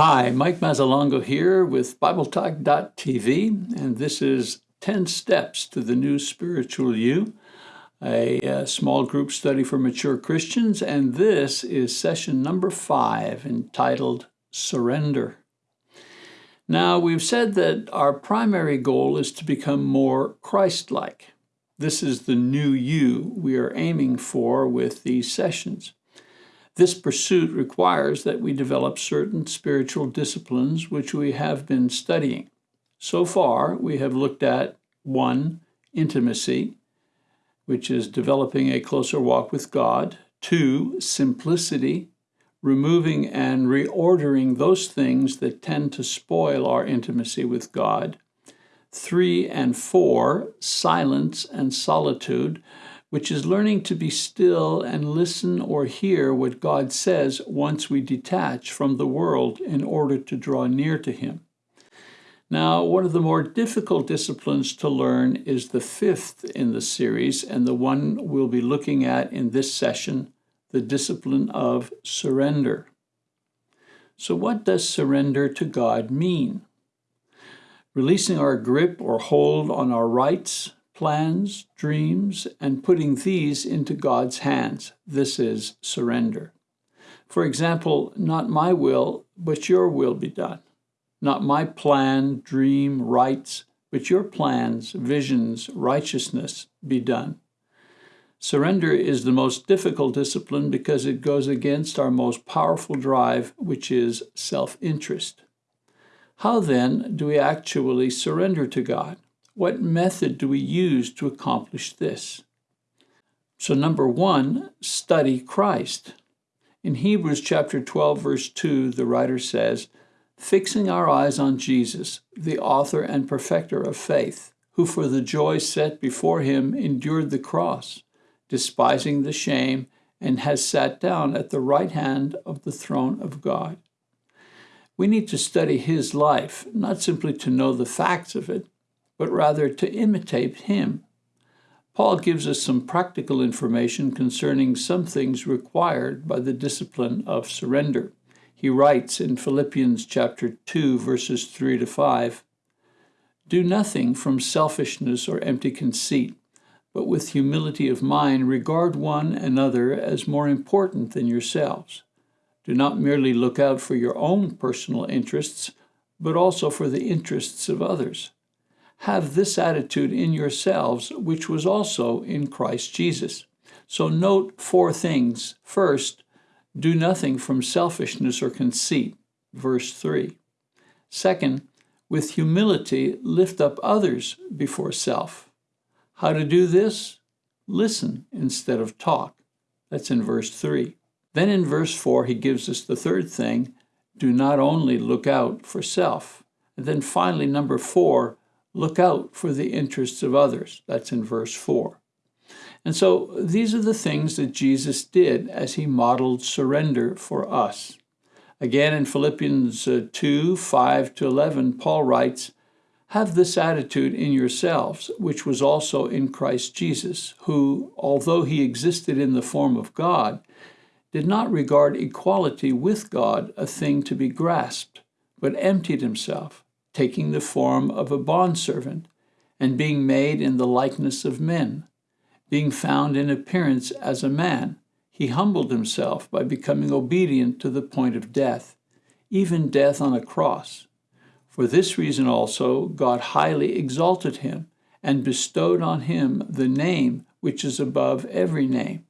Hi, Mike Mazzalongo here with BibleTalk.tv, and this is 10 Steps to the New Spiritual You, a, a, small group study for mature Christians, and this is session number five entitled Surrender. Now, we've said that our primary goal is to become more Christ like. This is the new you we are aiming for with these sessions. This pursuit requires that we develop certain spiritual disciplines which we have been studying. So far, we have looked at 1. Intimacy, which is developing a closer walk with God. 2. Simplicity, removing and reordering those things that tend to spoil our intimacy with God. 3 and 4. Silence and solitude, which is learning to be still and listen or hear what God says once we detach from the world in order to draw near to Him. Now, one of the more difficult disciplines to learn is the fifth in the series, and the one we'll be looking at in this session the discipline of surrender. So, what does surrender to God mean? Releasing our grip or hold on our rights, plans, dreams, and putting these into God's hands. This is surrender. For example, not my will, but your will be done. Not my plan, dream, rights, but your plans, visions, righteousness be done. Surrender is the most difficult discipline because it goes against our most powerful drive, which is self interest. How then do we actually surrender to God? What method do we use to accomplish this? So, number one, study Christ. In Hebrews chapter 12, verse 2, the writer says, Fixing our eyes on Jesus, the author and perfecter of faith, who for the joy set before him endured the cross, despising the shame, and has sat down at the right hand of the throne of God. We need to study his life, not simply to know the facts of it, but rather to imitate him. Paul gives us some practical information concerning some things required by the discipline of surrender. He writes in Philippians chapter 2 verses 3 to 5, Do nothing from selfishness or empty conceit, but with humility of mind regard one another as more important than yourselves. Do not merely look out for your own personal interests, but also for the interests of others have this attitude in yourselves, which was also in Christ Jesus. So note four things. First, do nothing from selfishness or conceit, verse 3. Second, with humility, lift up others before self. How to do this? Listen instead of talk. That's in verse 3. Then in verse 4, he gives us the third thing do not only look out for self. And then finally, number four, look out for the interests of others. That's in verse 4. And so these are the things that Jesus did as he modeled surrender for us. Again, in Philippians uh, 2 5 to 11, Paul writes, Have this attitude in yourselves, which was also in Christ Jesus, who, although he existed in the form of God, did not regard equality with God a thing to be grasped, but emptied himself taking the form of a bondservant, and being made in the likeness of men. Being found in appearance as a man, he humbled himself by becoming obedient to the point of death, even death on a cross. For this reason also God highly exalted him, and bestowed on him the name which is above every name,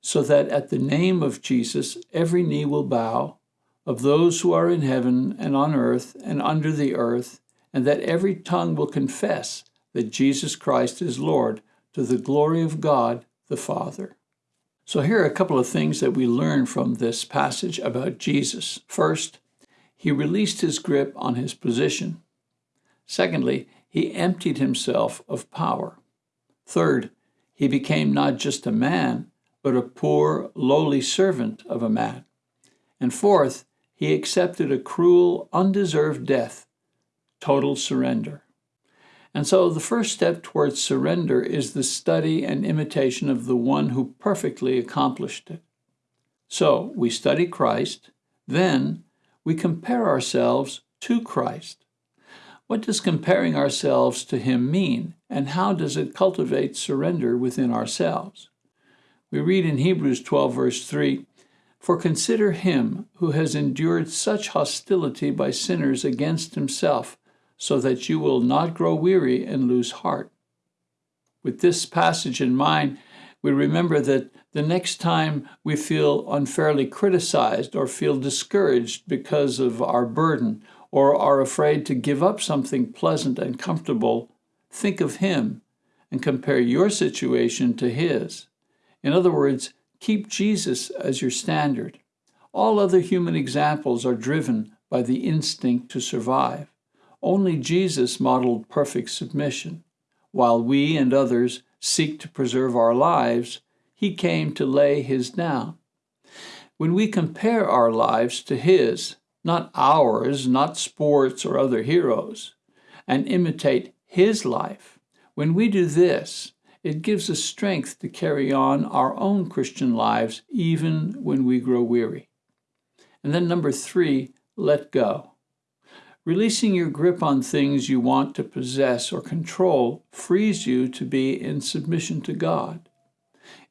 so that at the name of Jesus every knee will bow of those who are in heaven and on earth and under the earth, and that every tongue will confess that Jesus Christ is Lord to the glory of God the Father. So, here are a couple of things that we learn from this passage about Jesus. First, he released his grip on his position. Secondly, he emptied himself of power. Third, he became not just a man, but a poor, lowly servant of a man. And fourth, he accepted a cruel, undeserved death, total surrender. And so the first step towards surrender is the study and imitation of the one who perfectly accomplished it. So we study Christ, then we compare ourselves to Christ. What does comparing ourselves to Him mean, and how does it cultivate surrender within ourselves? We read in Hebrews 12, verse 3 For consider Him who has endured such hostility by sinners against Himself, so that you will not grow weary and lose heart. With this passage in mind, we remember that the next time we feel unfairly criticized or feel discouraged because of our burden or are afraid to give up something pleasant and comfortable, think of Him and compare your situation to His. In other words, keep Jesus as your standard. All other human examples are driven by the instinct to survive. Only Jesus modeled perfect submission. While we and others seek to preserve our lives, he came to lay his down. When we compare our lives to his, not ours, not sports or other heroes, and imitate his life, when we do this, it gives us strength to carry on our own Christian lives even when we grow weary. And then, number three, let go. Releasing your grip on things you want to possess or control frees you to be in submission to God.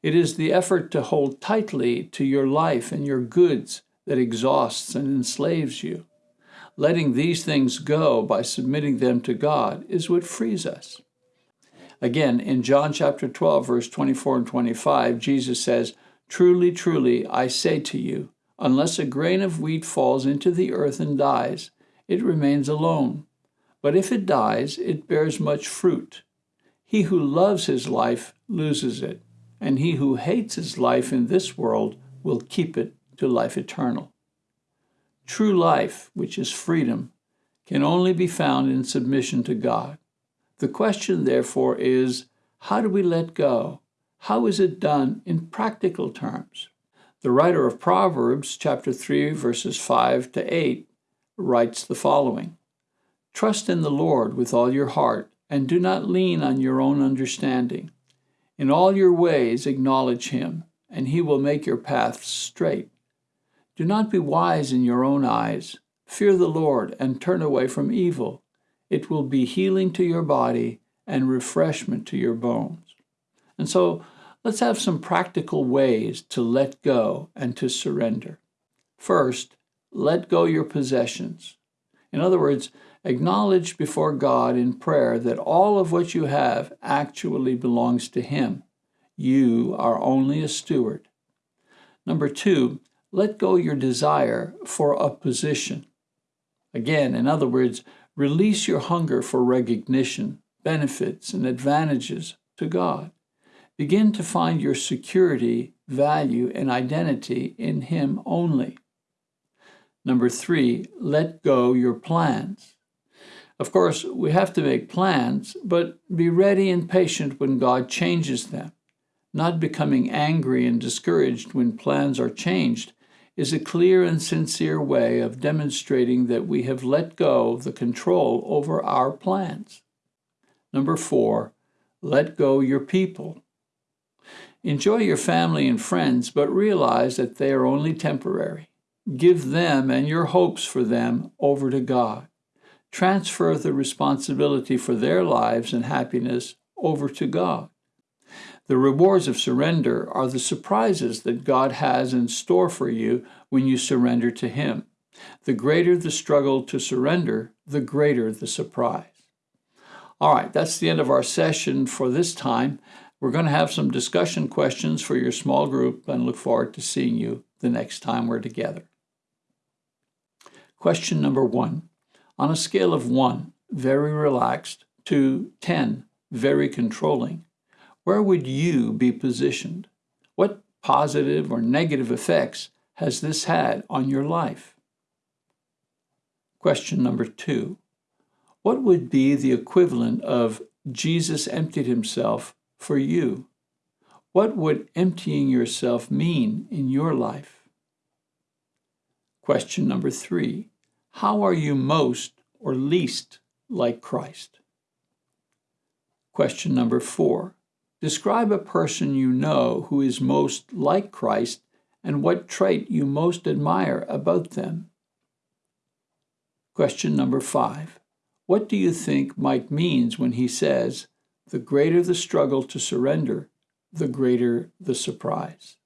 It is the effort to hold tightly to your life and your goods that exhausts and enslaves you. Letting these things go by submitting them to God is what frees us. Again, in John chapter 12, verse 24 and 25, Jesus says, Truly, truly, I say to you, unless a grain of wheat falls into the earth and dies, it remains alone. But if it dies, it bears much fruit. He who loves his life loses it, and he who hates his life in this world will keep it to life eternal. True life, which is freedom, can only be found in submission to God. The question, therefore, is how do we let go? How is it done in practical terms? The writer of Proverbs, chapter 3, verses 5 to 8, writes the following Trust in the Lord with all your heart, and do not lean on your own understanding. In all your ways acknowledge him, and he will make your paths straight. Do not be wise in your own eyes. Fear the Lord and turn away from evil. It will be healing to your body and refreshment to your bones. And so let's have some practical ways to let go and to surrender. First, let go your possessions. In other words, acknowledge before God in prayer that all of what you have actually belongs to Him. You are only a steward. Number two, let go your desire for a position. Again, in other words, release your hunger for recognition, benefits, and advantages to God. Begin to find your security, value, and identity in Him only. Number three, let go your plans. Of course, we have to make plans, but be ready and patient when God changes them. Not becoming angry and discouraged when plans are changed is a clear and sincere way of demonstrating that we have let go the control over our plans. Number four, let go your people. Enjoy your family and friends, but realize that they are only temporary. Give them and your hopes for them over to God. Transfer the responsibility for their lives and happiness over to God. The rewards of surrender are the surprises that God has in store for you when you surrender to Him. The greater the struggle to surrender, the greater the surprise. All right, that's the end of our session for this time. We're going to have some discussion questions for your small group and look forward to seeing you the next time we're together. Question number one. On a scale of 1, very relaxed, to 10, very controlling, where would you be positioned? What positive or negative effects has this had on your life? Question number 2. What would be the equivalent of Jesus emptied himself for you? What would emptying yourself mean in your life? Question number three How are you most or least like Christ? Question number four Describe a person you know who is most like Christ and what trait you most admire about them. Question number five What do you think Mike means when he says, the greater the struggle to surrender, the greater the surprise?